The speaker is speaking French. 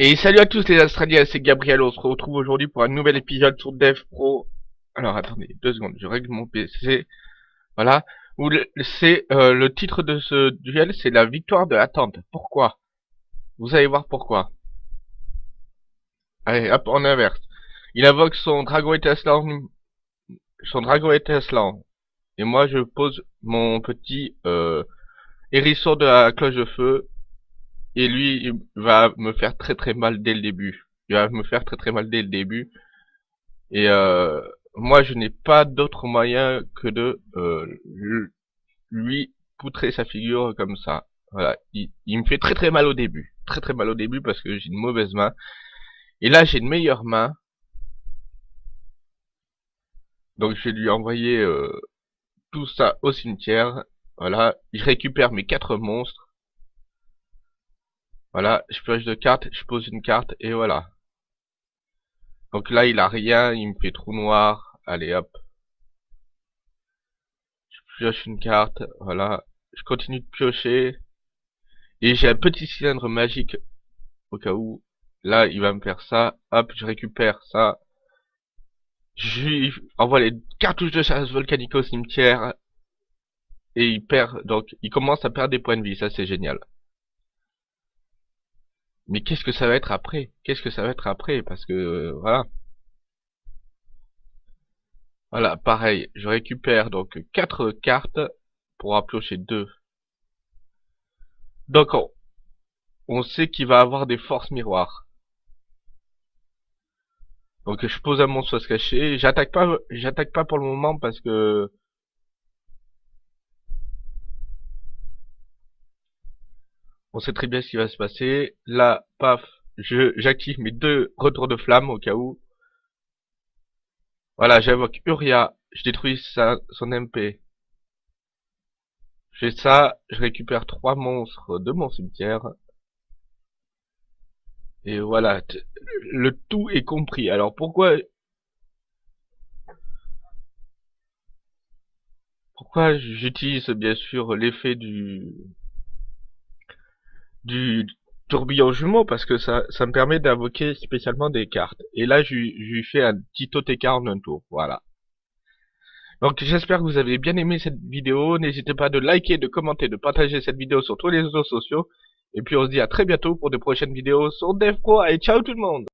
Et salut à tous les Australiens, c'est Gabriel, on se retrouve aujourd'hui pour un nouvel épisode sur Dev Pro. Alors attendez, deux secondes, je règle mon PC. Voilà, c'est euh, le titre de ce duel, c'est la victoire de l'attente. Pourquoi? Vous allez voir pourquoi. Allez, hop, en inverse. Il invoque son dragon étincelant, son dragon étincelant. Et moi je pose mon petit euh, hérisson de la cloche de feu et lui, il va me faire très très mal dès le début. Il va me faire très très mal dès le début. Et euh, moi, je n'ai pas d'autre moyen que de euh, lui poutrer sa figure comme ça. Voilà, il, me fait très très mal au début. Très très mal au début parce que j'ai une mauvaise main. Et là, j'ai une meilleure main. Donc je vais lui envoyer euh, tout ça au cimetière. Voilà, je récupère mes quatre monstres. Voilà, je pioche de cartes, je pose une carte et voilà. Donc là, il a rien, il me fait trou noir. Allez, hop. Je pioche une carte, voilà. Je continue de piocher. Et j'ai un petit cylindre magique au cas où. Là, il va me faire ça. Hop, je récupère ça. Je envoie les cartouches de chasse volcanique au cimetière. Et il perd, donc il commence à perdre des points de vie. Ça, c'est génial. Mais qu'est-ce que ça va être après? Qu'est-ce que ça va être après? Parce que, euh, voilà. Voilà, pareil, je récupère donc quatre cartes pour en piocher 2. Donc, on, sait qu'il va avoir des forces miroirs. Donc, je pose un monstre à se cacher. J'attaque pas, j'attaque pas pour le moment parce que On sait très bien ce qui va se passer. Là, paf, j'active mes deux retours de flamme au cas où. Voilà, j'invoque Uria, je détruis sa, son MP. Je fais ça, je récupère trois monstres de mon cimetière. Et voilà, le tout est compris. Alors pourquoi... Pourquoi j'utilise bien sûr l'effet du du tourbillon jumeau parce que ça, ça me permet d'invoquer spécialement des cartes. Et là, je, lui fais un petit OTK en un tour. Voilà. Donc j'espère que vous avez bien aimé cette vidéo. N'hésitez pas de liker, de commenter, de partager cette vidéo sur tous les réseaux sociaux. Et puis on se dit à très bientôt pour de prochaines vidéos sur DevPro. Et ciao tout le monde